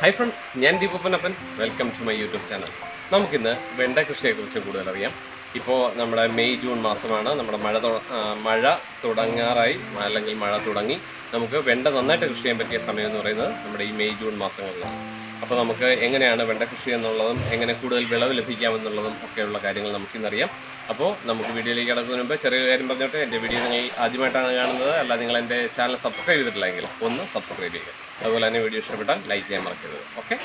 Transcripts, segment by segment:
Hi friends ഞാൻ ദീപപ്പനപ്പൻ. Welcome to my YouTube channel നമുക്കിന്ന് വെണ്ട കൃഷിയെക്കുറിച്ച് കൂടുതൽ അറിയാം. ഇപ്പോൾ നമ്മുടെ മെയ് ജൂൺ മാസമാണ്. നമ്മുടെ മഴ മഴ തുടങ്ങാറായി. അല്ലെങ്കിൽ മഴ തുടങ്ങി. നമുക്ക് വെണ്ട നന്നായിട്ട് കൃഷി ചെയ്യാൻ പറ്റിയ സമയം എന്ന് പറയുന്നത് നമ്മുടെ ഈ മെയ് ജൂൺ മാസങ്ങളിലാണ്. അപ്പോൾ നമുക്ക് എങ്ങനെയാണ് വെണ്ട കൃഷി എന്നുള്ളതും എങ്ങനെ കൂടുതൽ വിളവ് ലഭിക്കാമെന്നുള്ളതും ഒക്കെയുള്ള കാര്യങ്ങൾ നമുക്കിന്നറിയാം. അപ്പോൾ നമുക്ക് വീഡിയോയിലേക്ക് കിടക്കുന്നതിന് മുമ്പ് ചെറിയ കാര്യം പറഞ്ഞോട്ടെ. എന്റെ വീഡിയോ നിങ്ങൾ ആദ്യമായിട്ടാണ് കാണുന്നത്. അല്ല നിങ്ങൾ എന്റെ ചാനൽ സബ്സ്ക്രൈബ് ചെയ്തിട്ടില്ലെങ്കിൽ ഒന്ന് സബ്സ്ക്രൈബ് ചെയ്യുക. അതുപോലെ തന്നെ വീഡിയോ ഇഷ്ടപ്പെട്ടാൽ ലൈക്ക് ചെയ്യാൻ മറക്കരുത്. ഓക്കെ?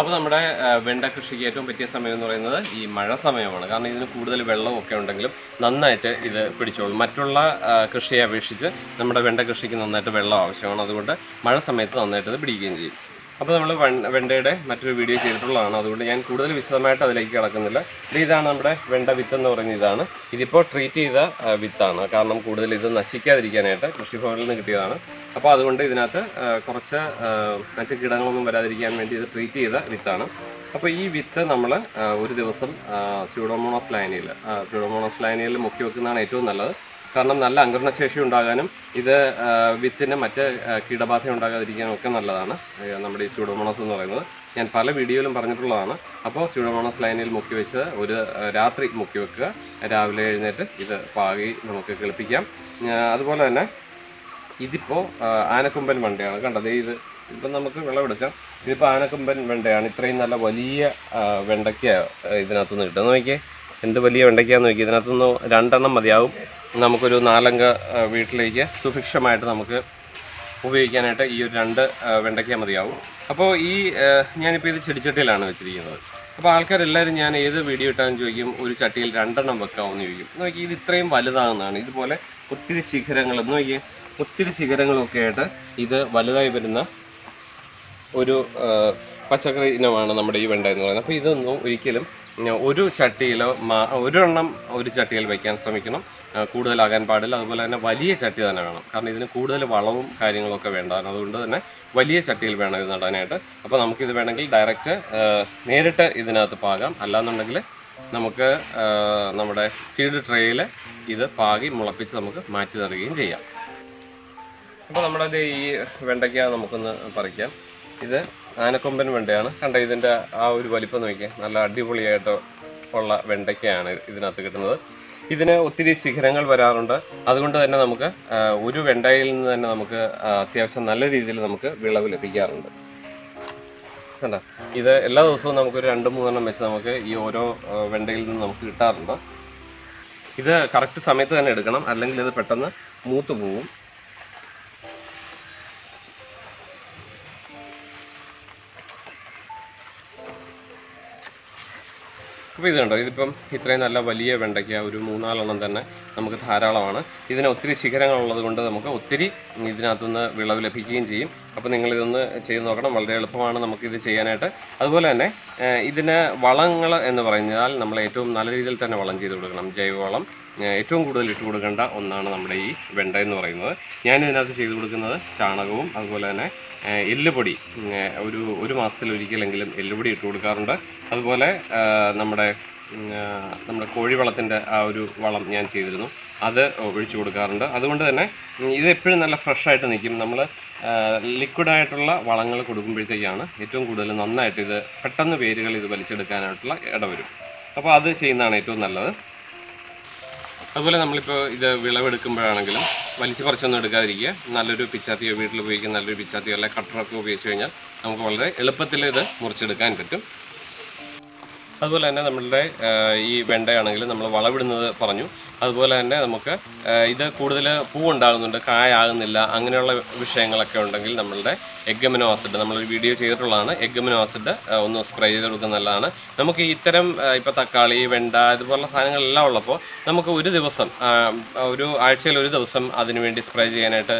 അപ്പോൾ നമ്മുടെ വെണ്ട കൃഷിക്ക് ഏറ്റവും പറ്റിയ സമയം എന്ന് പറയുന്നത് ഈ മഴ സമയമാണ്. കാരണം ഇതിന് കൂടുതൽ വെള്ളമൊക്കെ ഉണ്ടെങ്കിലും നന്നായിട്ട് ഇത് പിടിച്ചോളും. മറ്റുള്ള കൃഷിയെ അപേക്ഷിച്ച് നമ്മുടെ വെണ്ട കൃഷിക്ക് നന്നായിട്ട് വെള്ളം ആവശ്യമാണ്. അതുകൊണ്ട് മഴ സമയത്ത് നന്നായിട്ട് ഇത് പിടിക്കുകയും ചെയ്യും. അപ്പോൾ നമ്മൾ വെണ്ടയുടെ മറ്റൊരു വീഡിയോ ചെയ്തിട്ടുള്ളതാണ്. അതുകൊണ്ട് ഞാൻ കൂടുതൽ വിശദമായിട്ട് അതിലേക്ക് കിടക്കുന്നില്ല. ഇത് ഇതാണ് നമ്മുടെ വെണ്ട വിത്ത് എന്ന് പറയുന്ന ഇതാണ്. ഇതിപ്പോൾ ട്രീറ്റ് ചെയ്ത വിത്താണ്. കാരണം കൂടുതൽ ഇത് നശിക്കാതിരിക്കാനായിട്ട് കൃഷിഭവനിൽ നിന്ന് കിട്ടിയതാണ്. അപ്പോൾ അതുകൊണ്ട് ഇതിനകത്ത് കുറച്ച് മറ്റ് കീടങ്ങളൊന്നും വരാതിരിക്കാൻ വേണ്ടി ഇത് ട്രീറ്റ് ചെയ്ത വിത്താണ്. അപ്പോൾ ഈ വിത്ത് നമ്മൾ ഒരു ദിവസം സ്യൂഡോമോണോസ് ലൈനിയിൽ സ്യൂഡോമോണോസ് ലൈനിയിൽ മുക്കി വെക്കുന്നതാണ് ഏറ്റവും നല്ലത്. കാരണം നല്ല അങ്കരണശേഷി ഉണ്ടാകാനും ഇത് വിത്തിന് മറ്റ് കീടബാധ ഉണ്ടാകാതിരിക്കാനും ഒക്കെ നല്ലതാണ്. നമ്മുടെ ഈ സ്യൂഡോമോണോസ് എന്ന് പറയുന്നത്. ഞാൻ പല വീഡിയോയിലും പറഞ്ഞിട്ടുള്ളതാണ്. അപ്പോൾ സ്യൂഡോമോണോസ് ലൈനിൽ മുക്കി വെച്ച് ഒരു രാത്രി മുക്കി വെക്കുക രാവിലെ എഴുന്നേറ്റ് ഇത് പാകി നമുക്ക് കിളിപ്പിക്കാം. അതുപോലെ തന്നെ ഇതിപ്പോൾ ആനക്കൊമ്പൻ വണ്ടിയാണ്. കണ്ടത് ഇത് ഇപ്പം നമുക്ക് വിളവെടുക്കാം. ഇതിപ്പോൾ ആനക്കൊമ്പൻ വെണ്ടയാണ്. ഇത്രയും നല്ല വലിയ വെണ്ടയ്ക്ക ഇതിനകത്തുനിന്ന് കിട്ടും. നോക്കിയേ എന്ത് വലിയ വെണ്ടയ്ക്കാന്ന് നോക്കി ഇതിനകത്തുനിന്ന് രണ്ടെണ്ണം മതിയാവും. നമുക്കൊരു നാലംഗ വീട്ടിലേക്ക് സുഭിക്ഷമായിട്ട് നമുക്ക് ഉപയോഗിക്കാനായിട്ട് ഈ ഒരു രണ്ട് വെണ്ടയ്ക്ക മതിയാവും. അപ്പോൾ ഈ ഞാനിപ്പോൾ ഇത് ചെടിച്ചട്ടിയിലാണ് വെച്ചിരിക്കുന്നത്. അപ്പോൾ ആൾക്കാരെല്ലാവരും ഞാൻ ഏത് വീഡിയോ ഇട്ടാലും ചോദിക്കും ഒരു ചട്ടിയിൽ രണ്ടെണ്ണം വെക്കാമെന്ന് ചോദിക്കും. നോക്കി ഇത് ഇത്രയും വലുതാകുന്നതാണ്. ഇതുപോലെ ഒത്തിരി ശിഖരങ്ങളും നോക്കിയേ ഒത്തിരി ശിഖരങ്ങളൊക്കെ ആയിട്ട് ഇത് വലുതായി വരുന്ന ഒരു പച്ചക്കറി ഇനമാണ് നമ്മുടെ ഈ വെണ്ട എന്ന് പറയുന്നത്. അപ്പോൾ ഇതൊന്നും ഒരിക്കലും ഒരു ചട്ടിയിലോ ഒരെണ്ണം ഒരു ചട്ടിയിൽ വയ്ക്കാൻ ശ്രമിക്കണം. കൂടുതലാകാൻ പാടില്ല. അതുപോലെ തന്നെ വലിയ ചട്ടി തന്നെ വേണം. കാരണം ഇതിന് കൂടുതൽ വളവും കാര്യങ്ങളൊക്കെ വേണ്ടതാണ് അതുകൊണ്ട് തന്നെ വലിയ ചട്ടിയിൽ വേണം ഇത് നടാനായിട്ട്. അപ്പോൾ നമുക്കിത് വേണമെങ്കിൽ ഡയറക്റ്റ് നേരിട്ട് ഇതിനകത്ത് പാകാം. അല്ലാന്നുണ്ടെങ്കിൽ നമുക്ക് നമ്മുടെ സീഡ് ട്രേയിൽ ഇത് പാകി മുളപ്പിച്ച് നമുക്ക് മാറ്റി തരുകയും ചെയ്യാം. അപ്പോൾ നമ്മുടെ ഈ വെണ്ടയ്ക്ക നമുക്കൊന്ന് പറിക്കാം. ഇത് ആനക്കൊമ്പൻ വെണ്ടയാണ്. കണ്ട ഇതിന്റെ ആ ഒരു വലിപ്പം നോക്കിയാൽ നല്ല അടിപൊളിയായിട്ട് ഉള്ള വെണ്ടയ്ക്കയാണ് ഇതിനകത്ത് കിട്ടുന്നത്. ഇതിന് ഒത്തിരി ശിഖരങ്ങൾ വരാറുണ്ട്. അതുകൊണ്ട് തന്നെ നമുക്ക് ഒരു വെണ്ടയിൽ നിന്ന് തന്നെ നമുക്ക് അത്യാവശ്യം നല്ല രീതിയിൽ നമുക്ക് വിളവ് ലഭിക്കാറുണ്ട്. കണ്ട ഇത് എല്ലാ ദിവസവും നമുക്കൊരു രണ്ട് മൂന്നെണ്ണം വെച്ച് നമുക്ക് ഈ ഓരോ വെണ്ടയിൽ നിന്ന് നമുക്ക് കിട്ടാറുണ്ട്. ഇത് കറക്റ്റ് സമയത്ത് തന്നെ എടുക്കണം. അല്ലെങ്കിൽ ഇത് പെട്ടെന്ന് മൂത്ത് പോവും. അപ്പോൾ ഇത് ഇതിപ്പം ഇത്രയും നല്ല വലിയ വെണ്ടയ്ക്ക ഒരു മൂന്നാലെണ്ണം തന്നെ നമുക്ക് ധാരാളമാണ്. ഇതിന് ഒത്തിരി ശിഖരങ്ങളുള്ളത് കൊണ്ട് നമുക്ക് ഒത്തിരി ഇതിനകത്തുനിന്ന് വിളവ് ലഭിക്കുകയും ചെയ്യും. അപ്പോൾ നിങ്ങളിതൊന്ന് ചെയ്ത് നോക്കണം. വളരെ എളുപ്പമാണ് നമുക്കിത് ചെയ്യാനായിട്ട്. അതുപോലെ തന്നെ ഇതിന് വളങ്ങൾ എന്ന് പറഞ്ഞാൽ നമ്മൾ ഏറ്റവും നല്ല രീതിയിൽ തന്നെ വളം ചെയ്ത് കൊടുക്കണം. ജൈവവളം. ഏറ്റവും കൂടുതൽ ഇട്ട് കൊടുക്കേണ്ട ഒന്നാണ് നമ്മുടെ ഈ വെണ്ട എന്ന് പറയുന്നത്. ഞാൻ ഇതിനകത്ത് ചെയ്ത് കൊടുക്കുന്നത് ചാണകവും അതുപോലെ തന്നെ എല്ലുപൊടി. ഒരു ഒരു മാസത്തിലൊരിക്കലെങ്കിലും എല്ലുപൊടി ഇട്ട് കൊടുക്കാറുണ്ട്. അതുപോലെ നമ്മുടെ നമ്മുടെ കോഴിവളത്തിന്റെ ആ ഒരു വളം ഞാൻ ചെയ്തിരുന്നു. അത് ഒഴിച്ചു കൊടുക്കാറുണ്ട്. അതുകൊണ്ട് തന്നെ ഇത് എപ്പോഴും നല്ല ഫ്രഷായിട്ട് നിൽക്കും. നമ്മൾ ലിക്വിഡായിട്ടുള്ള വളങ്ങൾ കൊടുക്കുമ്പോഴത്തേക്കാണ് ഏറ്റവും കൂടുതൽ നന്നായിട്ട് ഇത് പെട്ടെന്ന് വേരുകൾ ഇത് വലിച്ചെടുക്കാനായിട്ടുള്ള ഇടവരും. അപ്പോൾ അത് ചെയ്യുന്നതാണ് ഏറ്റവും നല്ലത്. അതുപോലെ നമ്മളിപ്പോൾ ഇത് വിളവെടുക്കുമ്പോഴാണെങ്കിലും വലിച്ചു പറിച്ചൊന്നും എടുക്കാതിരിക്കുക. നല്ലൊരു പിച്ചാത്തിയോ വീട്ടിൽ ഉപയോഗിക്കുന്ന നല്ലൊരു പിച്ചാത്തിയോ അല്ലെങ്കിൽ കട്ടറൊക്കെ ഉപയോഗിച്ച് കഴിഞ്ഞാൽ നമുക്ക് വളരെ എളുപ്പത്തിൽ ഇത് മുറിച്ചെടുക്കാൻ പറ്റും. അതുപോലെ തന്നെ നമ്മളുടെ ഈ വെണ്ടയാണെങ്കിൽ നമ്മൾ വളവിടുന്നത് പറഞ്ഞു. അതുപോലെ തന്നെ നമുക്ക് ഇത് കൂടുതൽ പൂവുണ്ടാകുന്നുണ്ട് കായാകുന്നില്ല അങ്ങനെയുള്ള വിഷയങ്ങളൊക്കെ ഉണ്ടെങ്കിൽ നമ്മളുടെ എഗ്ഗമിനോ ആസിഡ് നമ്മളൊരു വീഡിയോ ചെയ്തിട്ടുള്ളതാണ്. എഗ്ഗമിനോ ആസിഡ് ഒന്ന് സ്പ്രേ ചെയ്ത് കൊടുക്കുന്നത് നല്ലതാണ്. നമുക്ക് ഇത്തരം ഇപ്പോൾ തക്കാളി വെണ്ട ഇതുപോലുള്ള സാധനങ്ങളെല്ലാം ഉള്ളപ്പോൾ നമുക്ക് ഒരു ദിവസം ഒരു ആഴ്ചയിൽ ഒരു ദിവസം അതിനുവേണ്ടി സ്പ്രേ ചെയ്യാനായിട്ട്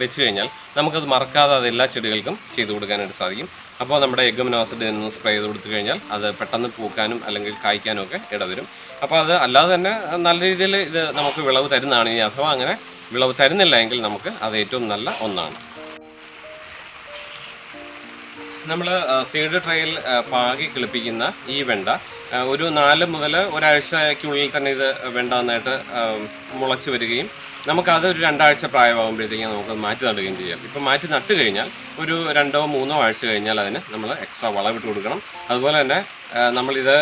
വെച്ച് കഴിഞ്ഞാൽ നമുക്കത് മറക്കാതെ അത് എല്ലാ ചെടികൾക്കും ചെയ്തു കൊടുക്കാനായിട്ട് സാധിക്കും. അപ്പോൾ നമ്മുടെ എഗ്ഗമിനോ ആസിഡ് എന്ന് സ്പ്രേ ചെയ്ത് കൊടുത്തു കഴിഞ്ഞാൽ അത് പെട്ടെന്ന് പൂക്കാനും അല്ലെങ്കിൽ കായ്ക്കാനും ഒക്കെ ഇടവരും. അപ്പോൾ അത് അല്ലാതെ തന്നെ നല്ല രീതിയിൽ ഇത് നമുക്ക് വിളവ് തരുന്നതാണ് ഇനി അഥവാ അങ്ങനെ വിളവ് തരുന്നില്ല എങ്കിൽ നമുക്ക് അത് ഏറ്റവും നല്ല ഒന്നാണ്. നമ്മൾ സീഡ് ട്രേയിൽ പാകി കിളിപ്പിക്കുന്ന ഈ വെണ്ട ഒരു നാല് മുതൽ ഒരാഴ്ചയ്ക്കുള്ളിൽ തന്നെ ഇത് വെണ്ട നന്നായിട്ട് മുളച്ച് വരികയും നമുക്കത് ഒരു രണ്ടാഴ്ച പ്രായമാകുമ്പോഴത്തേക്കും നമുക്ക് മാറ്റി നടുകയും ചെയ്യാം. ഇപ്പം മാറ്റി നട്ട് കഴിഞ്ഞാൽ ഒരു രണ്ടോ മൂന്നോ ആഴ്ച കഴിഞ്ഞാൽ അതിന് നമ്മൾ എക്സ്ട്രാ വളമിട്ട് കൊടുക്കണം. അതുപോലെ തന്നെ നമ്മളിത്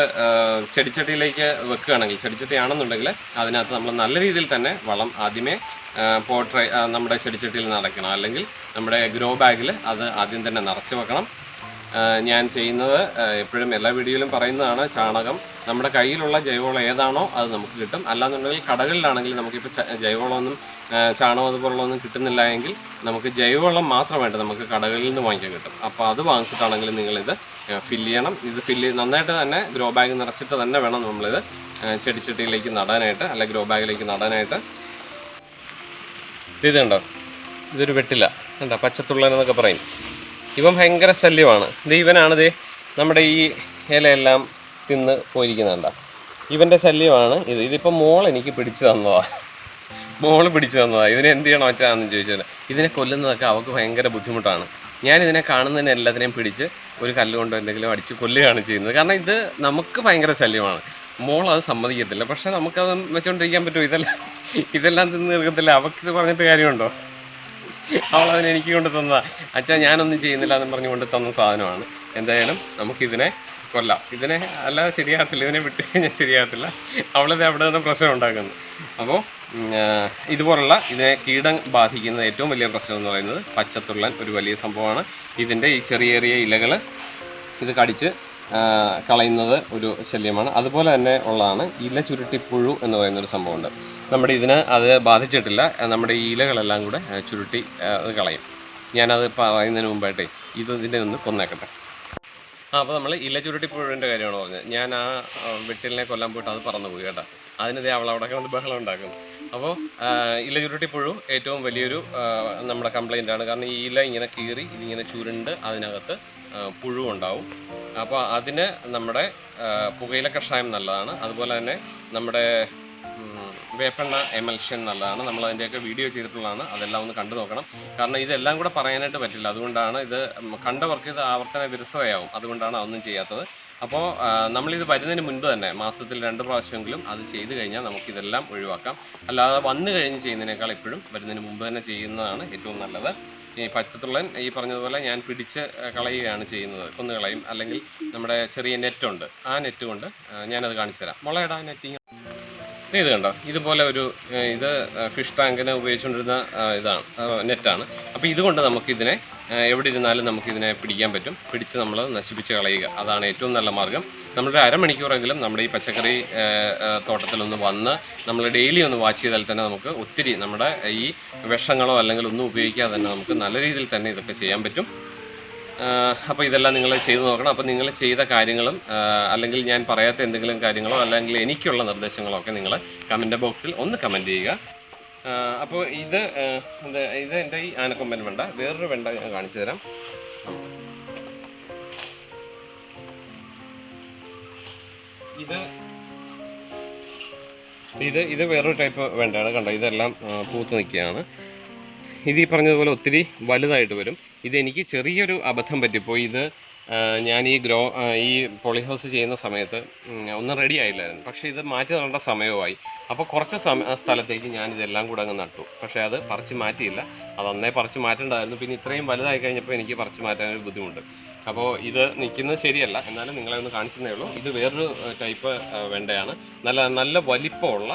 ചെടിച്ചട്ടിയിലേക്ക് വെക്കുകയാണെങ്കിൽ ചെടിച്ചട്ടിയാണെന്നുണ്ടെങ്കിൽ അതിനകത്ത് നമ്മൾ നല്ല രീതിയിൽ തന്നെ വളം ആദ്യമേ പോട്രൈ നമ്മുടെ ചെടിച്ചട്ടിയിൽ നിറയ്ക്കണം അല്ലെങ്കിൽ നമ്മുടെ ഗ്രോ ബാഗിൽ അത് ആദ്യം തന്നെ നിറച്ച് വെക്കണം. ഞാൻ ചെയ്യുന്നത് എപ്പോഴും എല്ലാ വീഡിയോയിലും പറയുന്നതാണ് ചാണകം നമ്മുടെ കയ്യിലുള്ള ജൈവവളം ഏതാണോ അത് നമുക്ക് കിട്ടും. അല്ലാന്നുണ്ടെങ്കിൽ കടകളിലാണെങ്കിൽ നമുക്കിപ്പോൾ ജൈവവളമൊന്നും ചാണകം അതുപോലുള്ളതൊന്നും കിട്ടുന്നില്ല എങ്കിൽ നമുക്ക് ജൈവവളം മാത്രമായിട്ട് നമുക്ക് കടകളിൽ നിന്ന് വാങ്ങിക്കാൻ കിട്ടും. അപ്പോൾ അത് വാങ്ങിച്ചിട്ടാണെങ്കിൽ നിങ്ങളിത് ഫില്ല് ചെയ്യണം. ഇത് ഫില്ല് നന്നായിട്ട് തന്നെ ഗ്രോ ബാഗ് നിറച്ചിട്ട് തന്നെ വേണം നമ്മളിത് ചെടിച്ചട്ടിയിലേക്ക് നടാനായിട്ട് അല്ലെ ഗ്രോ ബാഗിലേക്ക് നടാനായിട്ട്. ഇത് കണ്ടോ? ഇതൊരു വെട്ടില്ല കണ്ടോ? പച്ചത്തുള്ളൻ എന്നൊക്കെ പറയും. ഇവൻ ഭയങ്കര ശല്യമാണ്. ഇത് ഇവനാണിത് നമ്മുടെ ഈ ഇലയെല്ലാം തിന്ന് പോയിരിക്കുന്നുണ്ട. ഇവന്റെ ശല്യമാണ് ഇത്. ഇതിപ്പോൾ മോൾ എനിക്ക് പിടിച്ചു തന്നതാണ് മോൾ പിടിച്ചു തന്നതാണ് ഇതിനെ എന്ത് ചെയ്യണം വെച്ചാന്ന് ചോദിച്ചാൽ ഇതിനെ കൊല്ലുന്നതൊക്കെ അവൾക്ക് ഭയങ്കര ബുദ്ധിമുട്ടാണ്. ഞാൻ ഇതിനെ കാണുന്നതിന് എല്ലാത്തിനെയും പിടിച്ച് ഒരു കല്ലുകൊണ്ട് എന്തെങ്കിലും അടിച്ച് കൊല്ലുകയാണ് ചെയ്യുന്നത്. കാരണം ഇത് നമുക്ക് ഭയങ്കര ശല്യമാണ്. മോൾ അത് സമ്മതിക്കത്തില്ല. പക്ഷെ നമുക്കത് വെച്ചോണ്ടിരിക്കാൻ പറ്റുമോ? ഇതെല്ലാം ഇതെല്ലാം തിന്ന് തീർക്കത്തില്ല. അവൾക്ക് ഇത് പറഞ്ഞിട്ട് കാര്യമുണ്ടോ? അതിന് എനിക്ക് കൊണ്ട് തന്നതാണ് അച്ഛാ ഞാനൊന്നും ചെയ്യുന്നില്ല എന്ന് പറഞ്ഞുകൊണ്ട് തന്ന സാധനമാണ്. എന്തായാലും നമുക്കിതിനെ കൊല്ലാം. ഇതിനെ അല്ലാതെ ശരിയാകത്തില്ല. ഇതിനെ വിട്ട് കഴിഞ്ഞാൽ ശരിയാകത്തില്ല. അവളത് അവിടെ നിന്ന് പ്രശ്നം ഉണ്ടാക്കുന്നു. അപ്പോൾ ഇതുപോലുള്ള ഇതിനെ കീടം ബാധിക്കുന്ന ഏറ്റവും വലിയ പ്രശ്നം എന്ന് പറയുന്നത് പച്ചത്തുള്ളൻ ഒരു വലിയ സംഭവമാണ്. ഇതിന്റെ ഈ ചെറിയ ചെറിയ ഇലകൾ ഇത് കടിച്ച് കളയുന്നത് ഒരു ശല്യമാണ്. അതുപോലെ തന്നെ ഉള്ളതാണ് ഇല ചുരുട്ടിപ്പുഴു എന്ന് പറയുന്ന ഒരു സംഭവമുണ്ട്. നമ്മുടെ ഇതിന് അത് ബാധിച്ചിട്ടില്ല. നമ്മുടെ ഈ ഇലകളെല്ലാം കൂടെ ചുരുട്ടി അത് കളയും. ഞാനത് പറയുന്നതിന് മുമ്പായിട്ടേ ഇത് ഇതിന്റെ ഒന്ന് കൊന്നേക്കട്ടെ. ആ അപ്പോൾ നമ്മൾ ഇല ചുരുട്ടിപ്പുഴുവിന്റെ കാര്യമാണ് പറഞ്ഞത്. ഞാൻ ആ വെട്ടിലിനെ കൊല്ലാൻ പോയിട്ട് അത് പറന്നു പോയി കേട്ടോ. അതിനിതേ അവൾ അവിടെ കിടന്ന് ബഹളം ഉണ്ടാക്കും അപ്പോൾ ഇല ചുരുട്ടിപ്പുഴു ഏറ്റവും വലിയൊരു നമ്മുടെ കംപ്ലൈന്റ് ആണ്. കാരണം ഈ ഇല ഇങ്ങനെ കീറി ഇതിങ്ങനെ ചുരുണ്ട് അതിനകത്ത് പുഴു ഉണ്ടാവും. അപ്പോൾ അതിന് നമ്മുടെ പുകയില കഷായം നല്ലതാണ്. അതുപോലെ തന്നെ നമ്മുടെ വേപ്പെണ്ണ എമൽഷൻ എന്നുള്ളതാണ് നമ്മൾ അതിന്റെയൊക്കെ വീഡിയോ ചെയ്തിട്ടുള്ളതാണ്. അതെല്ലാം ഒന്ന് കണ്ടു നോക്കണം. കാരണം ഇതെല്ലാം കൂടെ പറയാനായിട്ട് പറ്റില്ല. അതുകൊണ്ടാണ് ഇത് കണ്ടവർക്ക് ഇത് ആവർത്തന വിരസതയാവും. അതുകൊണ്ടാണ് അതൊന്നും ചെയ്യാത്തത്. അപ്പോൾ നമ്മളിത് വരുന്നതിന് മുൻപ് തന്നെ മാസത്തിൽ രണ്ട് പ്രാവശ്യമെങ്കിലും അത് ചെയ്തു കഴിഞ്ഞാൽ നമുക്കിതെല്ലാം ഒഴിവാക്കാം. അല്ലാതെ വന്നു കഴിഞ്ഞ് ചെയ്യുന്നതിനേക്കാൾ എപ്പോഴും വരുന്നതിന് മുമ്പ് തന്നെ ചെയ്യുന്നതാണ് ഏറ്റവും നല്ലത്. ഈ പച്ചത്തുള്ളൻ ഈ പറഞ്ഞതുപോലെ ഞാൻ പിടിച്ച് കളയുകയാണ് ചെയ്യുന്നത്. കൊന്നു കളയും അല്ലെങ്കിൽ നമ്മുടെ ചെറിയ നെറ്റുണ്ട്. ആ നെറ്റ് കൊണ്ട് ഞാനത് കാണിച്ചു തരാം മുളയിടാൻ നെറ്റിങ് ഇത് കണ്ടോ? ഇതുപോലെ ഒരു ഇത് ഫിഷ് ടാങ്കിന് ഉപയോഗിച്ചുകൊണ്ടിരുന്ന ഇതാണ് നെറ്റാണ്. അപ്പോൾ ഇതുകൊണ്ട് നമുക്കിതിനെ എവിടെ ഇരുന്നാലും നമുക്കിതിനെ പിടിക്കാൻ പറ്റും. പിടിച്ച് നമ്മൾ നശിപ്പിച്ച് കളയുക. അതാണ് ഏറ്റവും നല്ല മാർഗം നമ്മുടെ അരമണിക്കൂറെങ്കിലും നമ്മുടെ ഈ പച്ചക്കറി തോട്ടത്തിലൊന്ന് വന്ന് നമ്മൾ ഡെയിലി ഒന്ന് വാച്ച് ചെയ്താൽ തന്നെ നമുക്ക് ഒത്തിരി നമ്മുടെ ഈ വിഷങ്ങളോ അല്ലെങ്കിൽ ഒന്നും ഉപയോഗിക്കാതെ തന്നെ നമുക്ക് നല്ല രീതിയിൽ തന്നെ ഇതൊക്കെ ചെയ്യാൻ പറ്റും. അപ്പോൾ ഇതെല്ലാം നിങ്ങൾ ചെയ്തു നോക്കണം. അപ്പോൾ നിങ്ങൾ ചെയ്ത കാര്യങ്ങളും അല്ലെങ്കിൽ ഞാൻ പറയാത്ത എന്തെങ്കിലും കാര്യങ്ങളോ അല്ലെങ്കിൽ എനിക്കുള്ള നിർദ്ദേശങ്ങളോ ഒക്കെ നിങ്ങൾ കമന്റ് ബോക്സിൽ ഒന്ന് കമന്റ് ചെയ്യുക. അപ്പോൾ ഇത് ഇത് എന്റെ ഈ ആനക്കൊമ്പൻ വെണ്ട. വേറൊരു വെണ്ട ഞാൻ കാണിച്ചു തരാം. ഇത് ഇത് ഇത് വേറൊരു ടൈപ്പ് വെണ്ടയാണ്. കണ്ടോ ഇതെല്ലാം പൂത്ത് നിൽക്കുകയാണ്. ഇത് ഈ പറഞ്ഞതുപോലെ ഒത്തിരി വലുതായിട്ട് വരും. ഇതെനിക്ക് ചെറിയൊരു അബദ്ധം പറ്റിപ്പോയി. ഇത് ഞാൻ ഈ ഗ്രോ ഈ പോളിഹൗസ് ചെയ്യുന്ന സമയത്ത് ഒന്നും റെഡി ആയില്ലായിരുന്നു. പക്ഷേ ഇത് മാറ്റി നടേണ്ട സമയമായി അപ്പോൾ കുറച്ച് സമയ സ്ഥലത്തേക്ക് ഞാൻ ഇതെല്ലാം കൂടെ അങ്ങ് നട്ടു. പക്ഷേ അത് പറിച്ച് മാറ്റിയില്ല. അത് അന്നേ പറിച്ച് മാറ്റേണ്ടതായിരുന്നു. പിന്നെ ഇത്രയും വലുതായി കഴിഞ്ഞപ്പോൾ എനിക്ക് പറിച്ച് മാറ്റാനൊരു ബുദ്ധിമുട്ട്. അപ്പോൾ ഇത് നിൽക്കുന്നത് ശരിയല്ല. എന്നാലും നിങ്ങളെ ഒന്ന് കാണിച്ചതേ ഉള്ളൂ. ഇത് വേറൊരു ടൈപ്പ് വെണ്ടയാണ്. നല്ല നല്ല വലിപ്പമുള്ള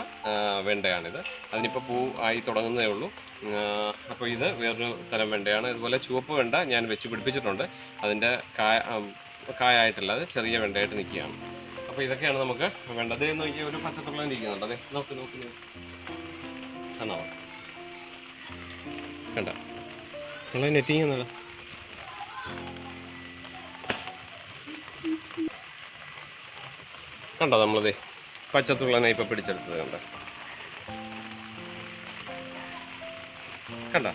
വെണ്ടയാണിത്. അതിനിപ്പോൾ പൂ ആയി തുടങ്ങുന്നേ ഉള്ളൂ. അപ്പോൾ ഇത് വേറൊരു തരം വെണ്ടയാണ്. ഇതുപോലെ ചുവപ്പ് വെണ്ട ഞാൻ വെച്ച് പിടിപ്പിച്ചിട്ടുണ്ട്. അതിന്റെ കായ കായായിട്ടല്ല അത് ചെറിയ വെണ്ടയായിട്ട് നിൽക്കുകയാണ്. അപ്പോൾ ഇതൊക്കെയാണ് നമുക്ക് വേണ്ടത്. എന്ന് നോക്കി ഒരു പച്ചത്തുള്ള ഇരിക്കുന്നുണ്ട്. അതെ നോക്ക് നോക്ക് കാണാമോ കണ്ട? നിങ്ങൾ നെറ്റിങ് കണ്ടോ നമ്മളത് പച്ചത്തുള്ളനെ ഇപ്പം പിടിച്ചെടുത്തത് കണ്ടോ? കണ്ട?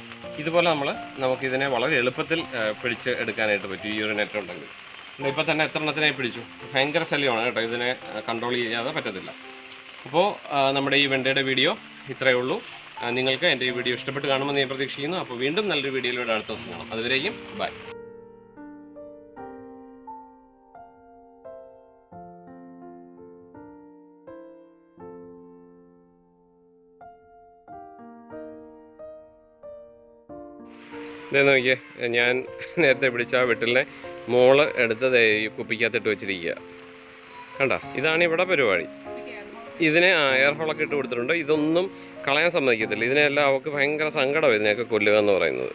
ഇതുപോലെ നമ്മൾ നമുക്കിതിനെ വളരെ എളുപ്പത്തിൽ പിടിച്ച് എടുക്കാനായിട്ട് പറ്റും ഈ ഒരു നെറ്റ് ഉണ്ടെങ്കിൽ. ഇപ്പം തന്നെ എത്ര എണ്ണത്തിനായി പിടിച്ചു? ഭയങ്കര ശല്യമാണ് കേട്ടോ ഇതിനെ കൺട്രോൾ ചെയ്യാതെ പറ്റത്തില്ല. അപ്പോൾ നമ്മുടെ ഈ വെണ്ടയുടെ വീഡിയോ ഇത്രയേ ഉള്ളൂ. നിങ്ങൾക്ക് എന്റെ ഈ വീഡിയോ ഇഷ്ടപ്പെട്ട് കാണുമെന്ന് ഞാൻ പ്രതീക്ഷിക്കുന്നു. അപ്പോൾ വീണ്ടും നല്ലൊരു വീഡിയോയിലൂടെ അടുത്ത ദിവസം കാണാം. അതുവരെയും ബൈ ഇതേ നോക്കിയേ ഞാൻ നേരത്തെ പിടിച്ച ആ വെട്ടിലിനെ മോൾ എടുത്ത് ദേ ഈ കുപ്പിക്കകത്തിട്ട് വെച്ചിരിക്കുക. കണ്ടോ? ഇതാണ് ഇവിടെ പരിപാടി. ഇതിനെ എയർ ഹോളൊക്കെ ഇട്ട് കൊടുത്തിട്ടുണ്ട്. ഇതൊന്നും കളയാൻ സമ്മതിക്കത്തില്ല. ഇതിനെല്ലാം അവൾക്ക് ഭയങ്കര സങ്കടമാണ് ഇതിനെയൊക്കെ കൊല്ലുക എന്ന് പറയുന്നത്.